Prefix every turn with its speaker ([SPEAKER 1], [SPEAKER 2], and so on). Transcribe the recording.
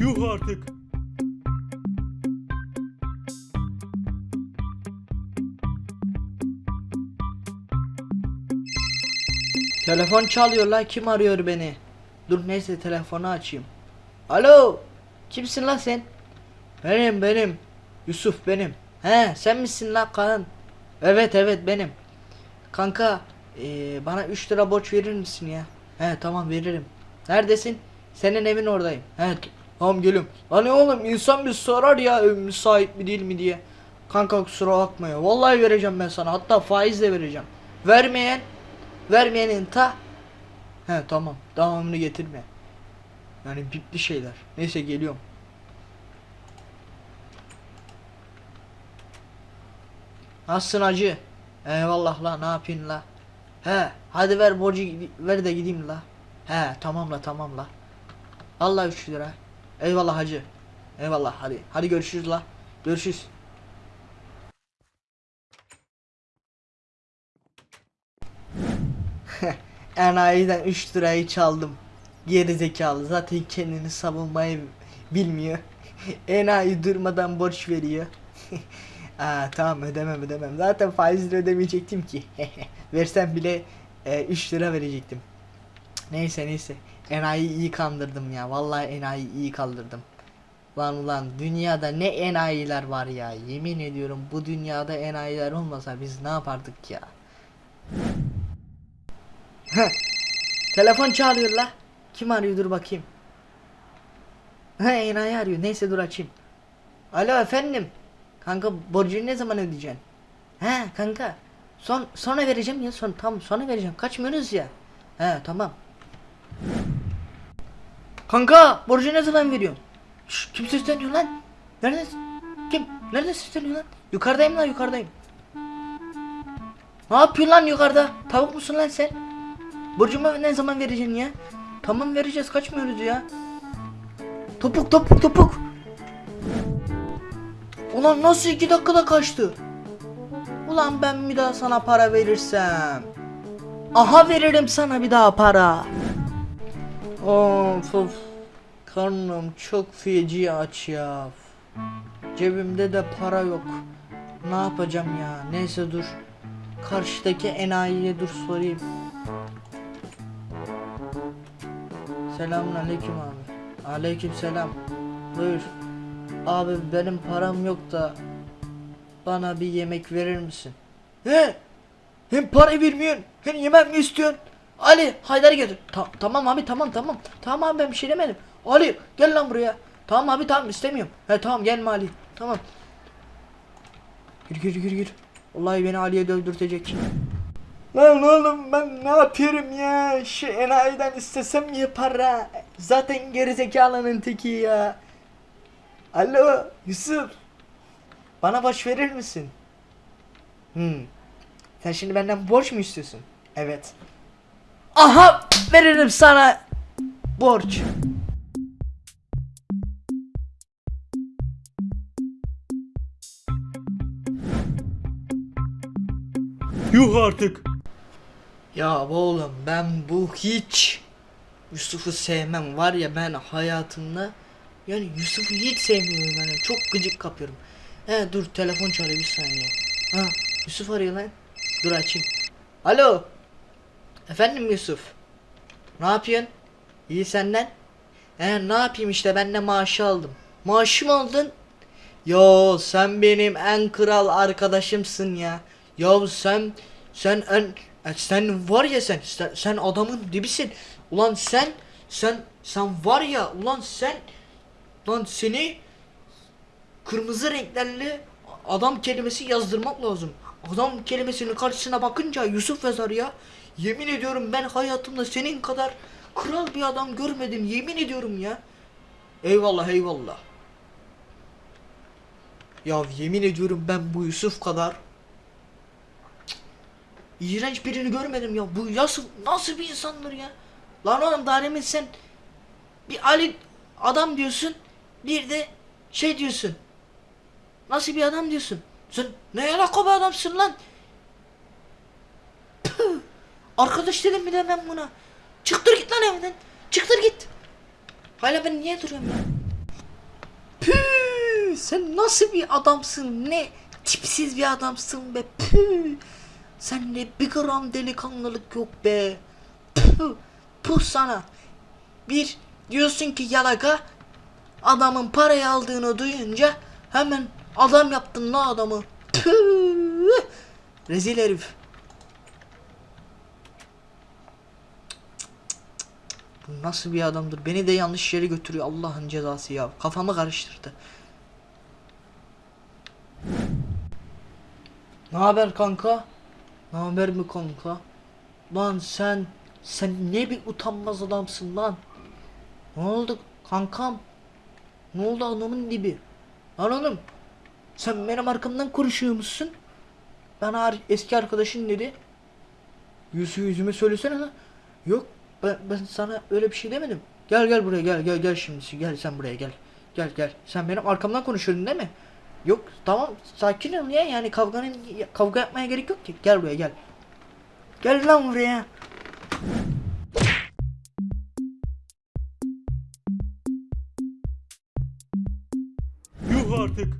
[SPEAKER 1] Yuh artık.
[SPEAKER 2] Telefon çalıyor la kim arıyor beni? Dur neyse telefonu açayım. Alo kimsin la sen? Benim benim. Yusuf benim. He sen misin la Kaan? Evet evet benim. Kanka eee, bana 3 lira borç verir misin ya? He tamam veririm. Neredesin? Senin evin oradayım. He t- tamam geliyorum. Hani oğlum insan bir sorar ya müsait mi değil mi? diye. Kanka kusura bakma ya. Vallahi vereceğim ben sana. Hatta faizle vereceğim. Vermeyen Vermeyenin ta He tamam. Devamını getirme. Yani bipli şeyler. Neyse geliyorum. Nasılsın acı Eyvallah la ne yapayım la? He hadi ver borcu ver de gideyim la. He tamam la tamam la. Allah 3 lira Eyvallah hacı Eyvallah hadi hadi görüşürüz la Görüşürüz Enayi'den 3 lirayı çaldım. Geri zekalı zaten kendini savunmayı bilmiyor. Enayi durmadan borç veriyor. Aa tamam ödemem ödemem. Zaten faizle ödemeyecektim ki. Versem bile 3 lira verecektim. Neyse neyse. Enayi iyi kandırdım ya. Vallahi enayi iyi kaldırdım. Lan ulan dünyada ne enayiler var ya. Yemin ediyorum bu dünyada enayiler olmasa biz ne yapardık ya. Telefon çağırıyor la. Kim arıyor dur bakayım. He enayi arıyor. Neyse dur açayım. Alo efendim. Kanka borcunu ne zaman ödeyeceksin? He kanka. Son sonra vereceğim ya son tam sonra vereceğim. Kaçmıyoruz ya. He tamam. Kanka borcu ne zaman veriyorsun? Şş, kim sesleniyor lan? Nerede? Kim? Nerede sesleniyor lan? Yukarıdayım lan yukarıdayım. Ne yapıyorsun lan yukarıda? Tavuk musun lan sen? Borcumu ne zaman vereceksin ya? Tamam vereceğiz kaçmıyoruz ya. Topuk topuk topuk. Ulan nasıl iki dakikada kaçtı? Ulan ben bir daha sana para verirsem. Aha veririm sana bir daha para. Of of. Karnım çok feci aç ya. Cebimde de para yok. Ne yapacağım ya? Neyse dur. Karşıdaki enayiye dur sorayım. Selamun aleyküm abi. Aleyküm selam. Buyur. Abi benim param yok da bana bir yemek verir misin? He? Hem para vermiyorsun hem yemek mi istiyorsun? Ali Haydar'ı getir. Ta- tamam abi tamam tamam. Tamam abi ben bir şey demedim. Ali gel lan buraya. Tamam abi tamam istemiyorum. He tamam gelme Ali. Tamam. Gir gir gir gir. Vallahi beni Ali'ye dövdürtecek. Lan oğlum ben ne yapıyorum ya? Şu enayiden istesem ya para. Zaten gerizekalının teki ya. Alo Yusuf. Bana borç verir misin? Hmm. Sen şimdi benden borç mu istiyorsun? Evet. Aha veririm sana borç.
[SPEAKER 1] Yuh artık.
[SPEAKER 2] Ya oğlum ben bu hiç Yusuf'u sevmem var ya ben hayatımda yani Yusuf'u hiç sevmiyorum ben çok gıcık kapıyorum. He dur telefon çalıyor bir saniye. Ha Yusuf arıyor lan. Dur açayım. Alo. Efendim Yusuf. Ne yapıyorsun? İyi senden? He ne yapayım işte ben de maaşı aldım. Maaşı mı aldın? Yo sen benim en kral arkadaşımsın ya. Ya sen sen en e, sen var ya sen sen, sen adamın dibisin. Ulan sen sen sen var ya ulan sen lan seni kırmızı renklerle adam kelimesi yazdırmak lazım. Adam kelimesinin karşısına bakınca Yusuf yazar ya. Yemin ediyorum ben hayatımda senin kadar kral bir adam görmedim. Yemin ediyorum ya. Eyvallah eyvallah. Ya yemin ediyorum ben bu Yusuf kadar iğrenç birini görmedim ya. Bu nasıl nasıl bir insandır ya? Lan oğlum daha sen bir Ali adam diyorsun, bir de şey diyorsun. Nasıl bir adam diyorsun? Sen ne alaka bir adamsın lan? Arkadaş dedim mi de ben buna? Çıktır git lan evden. Çıktır git. Hala ben niye duruyorum ya? sen nasıl bir adamsın? Ne tipsiz bir adamsın be. Püh. Sende bir gram delikanlılık yok be. Püh. Puh sana. Bir diyorsun ki yalaka adamın parayı aldığını duyunca hemen adam yaptın la adamı. Püh. Rezil herif. Bu nasıl bir adamdır? Beni de yanlış yere götürüyor Allah'ın cezası ya. Kafamı karıştırdı. Ne haber kanka? Ne haber mi kanka? Lan sen sen ne bir utanmaz adamsın lan. Ne oldu kankam? Ne oldu adamın dibi? Lan oğlum sen benim arkamdan konuşuyor musun? Ar- eski arkadaşın dedi. Yüzü yüzüme söylesene lan. Yok ben, ben sana öyle bir şey demedim. Gel gel buraya gel gel gel şimdi gel sen buraya gel. Gel gel sen benim arkamdan konuşuyordun değil mi? Yok tamam sakin ol ya yani kavganın kavga yapmaya gerek yok ki. Gel buraya gel. Gel lan buraya.
[SPEAKER 1] Yuh artık.